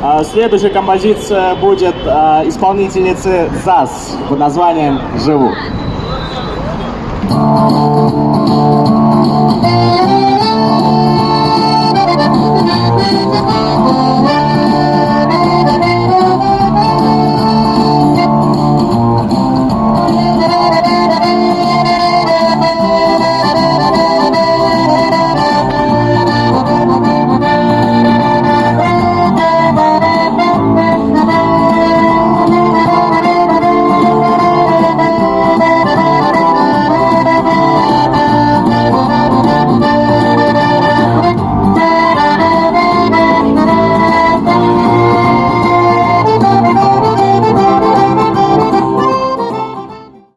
А, следующая композиция будет а, исполнительницы ЗАС под названием «Живу». Thank